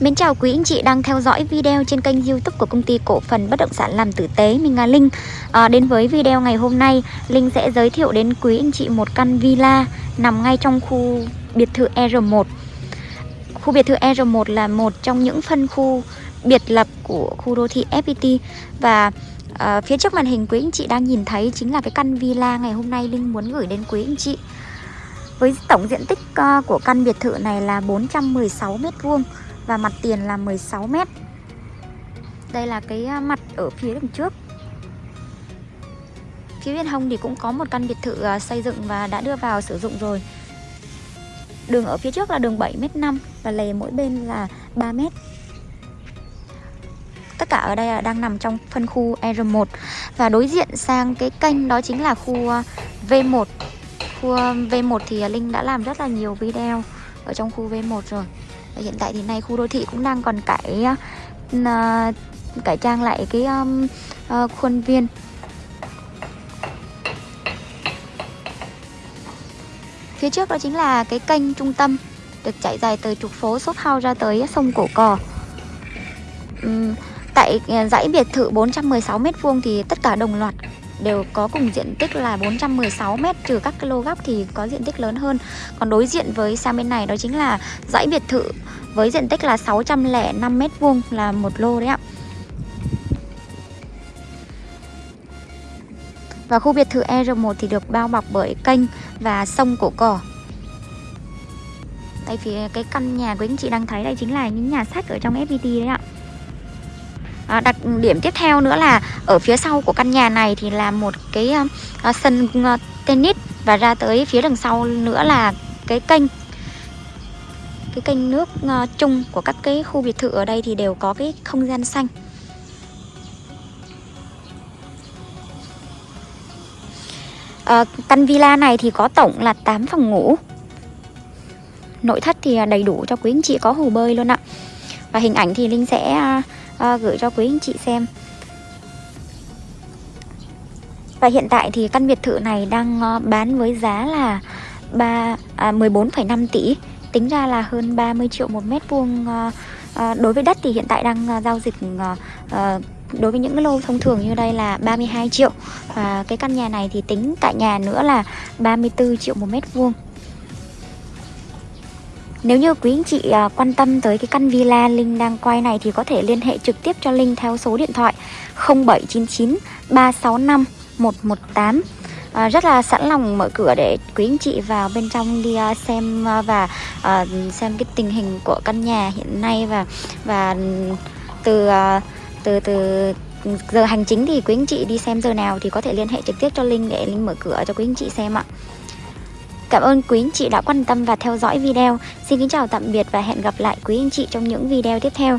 Mến chào quý anh chị đang theo dõi video trên kênh youtube của công ty cổ phần bất động sản làm tử tế Mình là Linh. À, Đến với video ngày hôm nay Linh sẽ giới thiệu đến quý anh chị một căn villa nằm ngay trong khu biệt thự R1 Khu biệt thự R1 là một trong những phân khu biệt lập của khu đô thị FPT Và à, phía trước màn hình quý anh chị đang nhìn thấy chính là cái căn villa ngày hôm nay Linh muốn gửi đến quý anh chị. Với tổng diện tích uh, của căn biệt thự này là 416 m2 và mặt tiền là 16 m. Đây là cái à, mặt ở phía đằng trước. Phía bên hông thì cũng có một căn biệt thự à, xây dựng và đã đưa vào sử dụng rồi. Đường ở phía trước là đường 7m5 và lề mỗi bên là 3m. Tất cả ở đây đang nằm trong phân khu R1 và đối diện sang cái kênh đó chính là khu à, V1 Khu V1 thì Linh đã làm rất là nhiều video ở trong khu V1 rồi và Hiện tại thì nay khu đô thị cũng đang còn cải uh, cải trang lại cái um, uh, khuôn viên. Phía trước đó chính là cái kênh trung tâm được chạy dài từ trục phố Shop House ra tới sông Cổ Cò. Uhm, Tại dãy biệt thự 416m2 thì tất cả đồng loạt đều có cùng diện tích là 416 m trừ các cái lô góc thì có diện tích lớn hơn. Còn đối diện với sang bên này đó chính là dãy biệt thự với diện tích là 605 m vuông là một lô đấy ạ. Và khu biệt thự R1 thì được bao bọc bởi kênh và sông Cổ Cỏ. Đây phía cái căn nhà quý anh chị đang thấy đây chính là những nhà sách ở trong FPT đấy ạ à, đặc điểm tiếp theo nữa là ở phía sau của căn nhà này thì là một cái ờ, ờ, sân tennis và ra tới phía đằng sau nữa là cái kênh. Cái kênh nước chung của các cái khu biệt thự ở đây thì đều có cái không gian xanh. À, căn villa này thì có tổng là 8 phòng ngủ. Nội thất thì đầy đủ cho quý anh chị có hồ bơi luôn ạ. Và hình ảnh thì linh sẽ à, gửi cho quý anh chị xem. Và hiện tại thì căn biệt thự này đang ờ, bán với giá là 3 à, 14,5 tỷ. Tính ra là hơn 30 triệu một mét vuông à, đối với đất thì hiện tại đang giao dịch à, đối với những cái lô thông thường như đây là 32 triệu. Và cái căn nhà này thì tính tại nhà nữa là 34 triệu một mét vuông nếu như quý anh chị à, quan tâm tới cái căn villa Linh đang quay này thì có thể liên hệ trực tiếp cho Linh theo số điện thoại 0799 365 118 à, Rất là sẵn lòng mở cửa để quý anh chị vào bên trong đi à, xem à, và à, xem cái tình hình của căn nhà hiện nay và và từ từ từ giờ hành chính thì quý anh chị đi xem giờ nào thì có thể liên hệ trực tiếp cho Linh để Linh mở cửa cho quý anh chị xem ạ. Cảm ơn quý anh chị đã quan tâm và theo dõi video. Xin kính chào tạm biệt và hẹn gặp lại quý anh chị trong những video tiếp theo.